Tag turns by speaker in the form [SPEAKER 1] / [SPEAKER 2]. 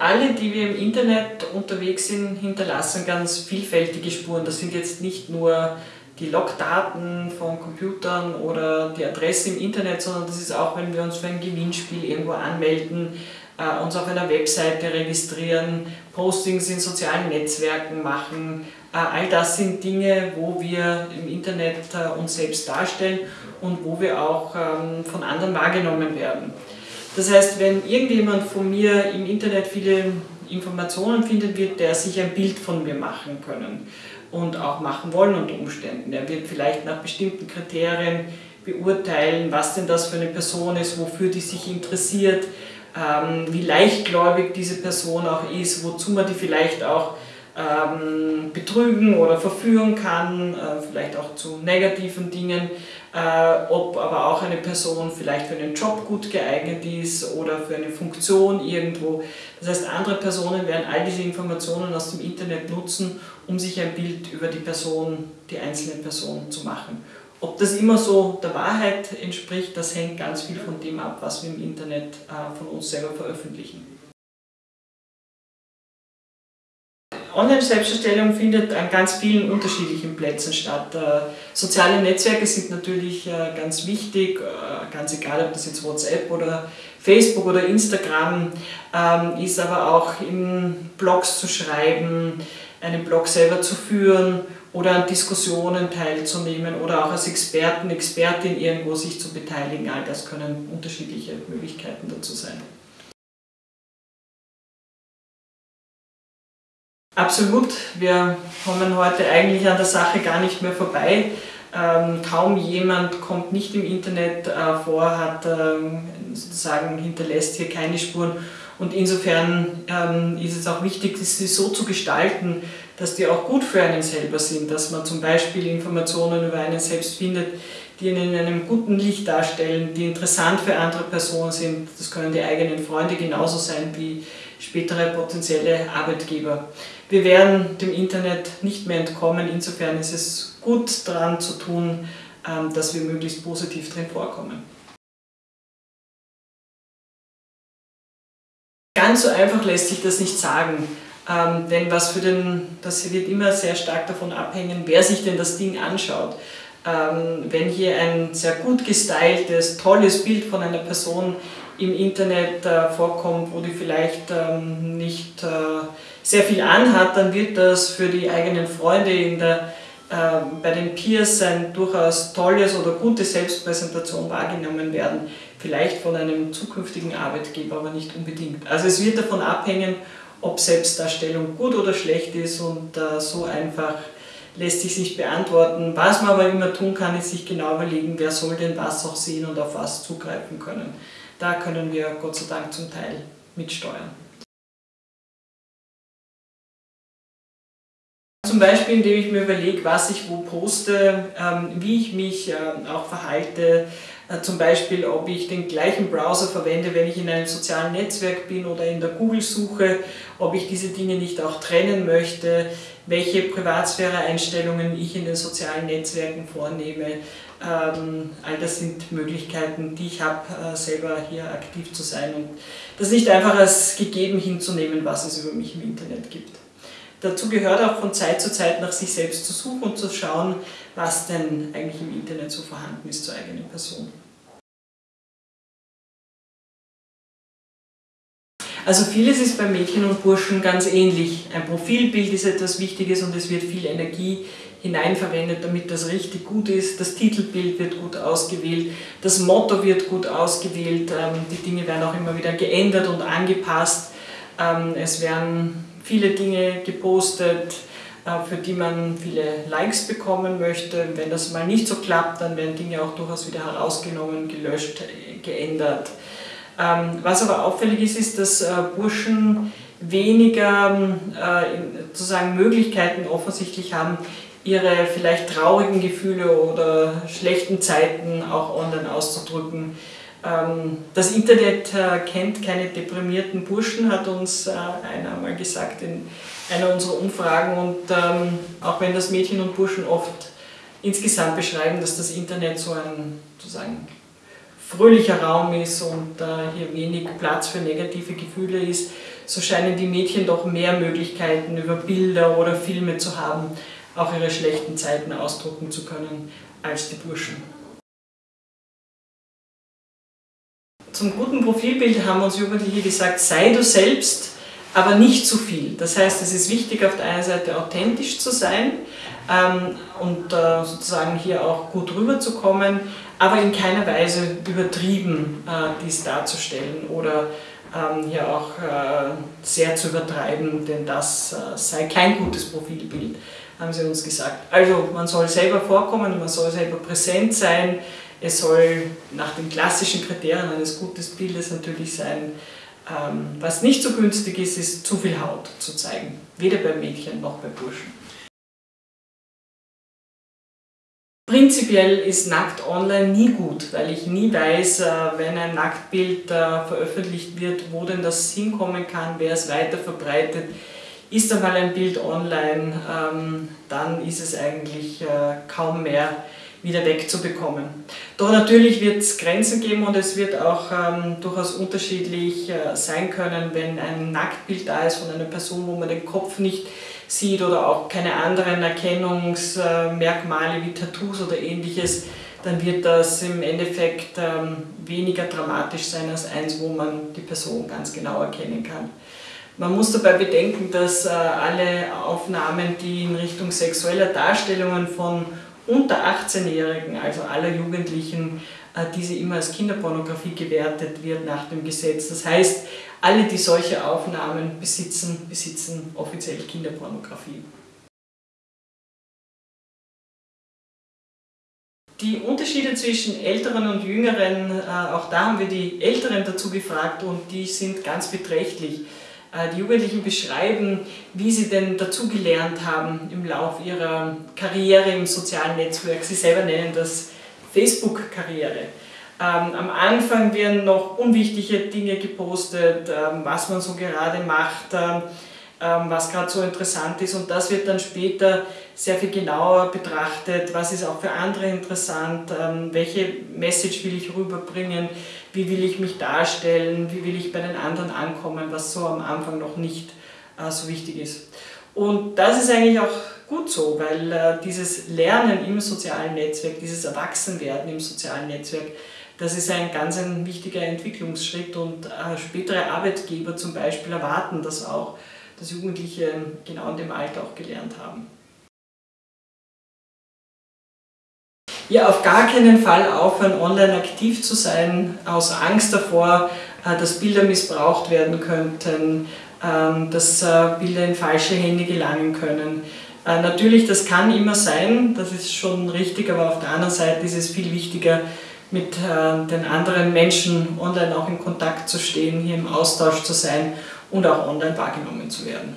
[SPEAKER 1] Alle, die wir im Internet unterwegs sind, hinterlassen ganz vielfältige Spuren. Das sind jetzt nicht nur die Logdaten von Computern oder die Adresse im Internet, sondern das ist auch, wenn wir uns für ein Gewinnspiel irgendwo anmelden, äh, uns auf einer Webseite registrieren, Postings in sozialen Netzwerken machen. Äh, all das sind Dinge, wo wir im Internet äh, uns selbst darstellen und wo wir auch ähm, von anderen wahrgenommen werden. Das heißt, wenn irgendjemand von mir im Internet viele Informationen findet, wird der sich ein Bild von mir machen können und auch machen wollen unter Umständen. Er wird vielleicht nach bestimmten Kriterien beurteilen, was denn das für eine Person ist, wofür die sich interessiert, ähm, wie leichtgläubig diese Person auch ist, wozu man die vielleicht auch ähm, betrügen oder verführen kann, äh, vielleicht auch zu negativen Dingen, äh, ob aber auch eine Person vielleicht für einen Job gut geeignet ist oder für eine Funktion irgendwo. Das heißt, andere Personen werden all diese Informationen aus dem Internet nutzen, um sich ein Bild über die Person, die einzelne Person zu machen. Ob das immer so der Wahrheit entspricht, das hängt ganz viel von dem ab, was wir im Internet äh, von uns selber veröffentlichen. Online-Selbsterstellung findet an ganz vielen unterschiedlichen Plätzen statt. Äh, soziale Netzwerke sind natürlich äh, ganz wichtig, äh, ganz egal ob das jetzt WhatsApp oder Facebook oder Instagram ähm, ist, aber auch in Blogs zu schreiben, einen Blog selber zu führen oder an Diskussionen teilzunehmen oder auch als Experten, Expertin irgendwo sich zu beteiligen. All das können unterschiedliche Möglichkeiten dazu sein. Absolut, wir kommen heute eigentlich an der Sache gar nicht mehr vorbei. Ähm, kaum jemand kommt nicht im Internet äh, vor, hat ähm, sozusagen hinterlässt hier keine Spuren. Und insofern ähm, ist es auch wichtig, sie so zu gestalten, dass die auch gut für einen selber sind, dass man zum Beispiel Informationen über einen selbst findet, die ihn in einem guten Licht darstellen, die interessant für andere Personen sind. Das können die eigenen Freunde genauso sein wie spätere potenzielle Arbeitgeber. Wir werden dem Internet nicht mehr entkommen, insofern ist es gut daran zu tun, ähm, dass wir möglichst positiv drin vorkommen. Ganz so einfach lässt sich das nicht sagen, ähm, denn was für den, das wird immer sehr stark davon abhängen, wer sich denn das Ding anschaut. Ähm, wenn hier ein sehr gut gestyltes, tolles Bild von einer Person im Internet äh, vorkommt, wo die vielleicht ähm, nicht äh, sehr viel anhat, dann wird das für die eigenen Freunde in der, äh, bei den Peers ein durchaus tolles oder gute Selbstpräsentation wahrgenommen werden. Vielleicht von einem zukünftigen Arbeitgeber, aber nicht unbedingt. Also es wird davon abhängen, ob Selbstdarstellung gut oder schlecht ist und so einfach lässt sich nicht beantworten. Was man aber immer tun kann, ist sich genau überlegen, wer soll denn was auch sehen und auf was zugreifen können da können wir Gott sei Dank zum Teil mitsteuern. Beispiel, indem ich mir überlege, was ich wo poste, ähm, wie ich mich ähm, auch verhalte, äh, zum Beispiel, ob ich den gleichen Browser verwende, wenn ich in einem sozialen Netzwerk bin oder in der Google-Suche, ob ich diese Dinge nicht auch trennen möchte, welche Privatsphäre-Einstellungen ich in den sozialen Netzwerken vornehme. Ähm, all das sind Möglichkeiten, die ich habe, äh, selber hier aktiv zu sein und das nicht einfach als gegeben hinzunehmen, was es über mich im Internet gibt. Dazu gehört auch von Zeit zu Zeit nach sich selbst zu suchen und zu schauen, was denn eigentlich im Internet so vorhanden ist zur eigenen Person. Also vieles ist bei Mädchen und Burschen ganz ähnlich. Ein Profilbild ist etwas Wichtiges und es wird viel Energie hineinverwendet, damit das richtig gut ist. Das Titelbild wird gut ausgewählt, das Motto wird gut ausgewählt, ähm, die Dinge werden auch immer wieder geändert und angepasst. Ähm, es werden viele Dinge gepostet, äh, für die man viele Likes bekommen möchte. Wenn das mal nicht so klappt, dann werden Dinge auch durchaus wieder herausgenommen, gelöscht, geändert. Ähm, was aber auffällig ist, ist, dass äh, Burschen weniger äh, sozusagen Möglichkeiten offensichtlich haben, ihre vielleicht traurigen Gefühle oder schlechten Zeiten auch online auszudrücken. Ähm, das Internet äh, kennt keine deprimierten Burschen, hat uns äh, einer mal gesagt in einer unserer Umfragen. Und ähm, auch wenn das Mädchen und Burschen oft insgesamt beschreiben, dass das Internet so ein sozusagen fröhlicher Raum ist und hier wenig Platz für negative Gefühle ist, so scheinen die Mädchen doch mehr Möglichkeiten über Bilder oder Filme zu haben, auch ihre schlechten Zeiten ausdrucken zu können, als die Burschen. Zum guten Profilbild haben uns Jugendliche gesagt, sei du selbst, aber nicht zu viel. Das heißt, es ist wichtig, auf der einen Seite authentisch zu sein ähm, und äh, sozusagen hier auch gut rüberzukommen, aber in keiner Weise übertrieben äh, dies darzustellen oder ähm, hier auch äh, sehr zu übertreiben, denn das äh, sei kein gutes Profilbild, haben sie uns gesagt. Also man soll selber vorkommen, man soll selber präsent sein, es soll nach den klassischen Kriterien eines guten Bildes natürlich sein, ähm, was nicht so günstig ist, ist zu viel Haut zu zeigen, weder bei Mädchen noch bei Burschen. Prinzipiell ist nackt online nie gut, weil ich nie weiß, äh, wenn ein Nacktbild äh, veröffentlicht wird, wo denn das hinkommen kann, wer es weiter verbreitet. Ist einmal ein Bild online, ähm, dann ist es eigentlich äh, kaum mehr wieder wegzubekommen. Doch natürlich wird es Grenzen geben und es wird auch ähm, durchaus unterschiedlich äh, sein können, wenn ein Nacktbild da ist von einer Person, wo man den Kopf nicht sieht oder auch keine anderen Erkennungsmerkmale wie Tattoos oder ähnliches, dann wird das im Endeffekt ähm, weniger dramatisch sein als eins, wo man die Person ganz genau erkennen kann. Man muss dabei bedenken, dass äh, alle Aufnahmen, die in Richtung sexueller Darstellungen von unter 18-Jährigen, also aller Jugendlichen, äh, diese immer als Kinderpornografie gewertet wird nach dem Gesetz. Das heißt, alle, die solche Aufnahmen besitzen, besitzen offiziell Kinderpornografie. Die Unterschiede zwischen Älteren und Jüngeren, äh, auch da haben wir die Älteren dazu gefragt und die sind ganz beträchtlich. Äh, die Jugendlichen beschreiben, wie sie denn dazugelernt haben im Laufe ihrer Karriere im sozialen Netzwerk. Sie selber nennen das Facebook-Karriere. Ähm, am Anfang werden noch unwichtige Dinge gepostet, ähm, was man so gerade macht, ähm, was gerade so interessant ist und das wird dann später sehr viel genauer betrachtet, was ist auch für andere interessant, welche Message will ich rüberbringen, wie will ich mich darstellen, wie will ich bei den anderen ankommen, was so am Anfang noch nicht äh, so wichtig ist. Und das ist eigentlich auch gut so, weil äh, dieses Lernen im sozialen Netzwerk, dieses Erwachsenwerden im sozialen Netzwerk, das ist ein ganz ein wichtiger Entwicklungsschritt und äh, spätere Arbeitgeber zum Beispiel erwarten das auch, dass Jugendliche genau in dem Alter auch gelernt haben. Ja, auf gar keinen Fall aufhören, online aktiv zu sein, aus Angst davor, äh, dass Bilder missbraucht werden könnten, ähm, dass äh, Bilder in falsche Hände gelangen können. Äh, natürlich, das kann immer sein, das ist schon richtig, aber auf der anderen Seite ist es viel wichtiger, mit den anderen Menschen online auch in Kontakt zu stehen, hier im Austausch zu sein und auch online wahrgenommen zu werden.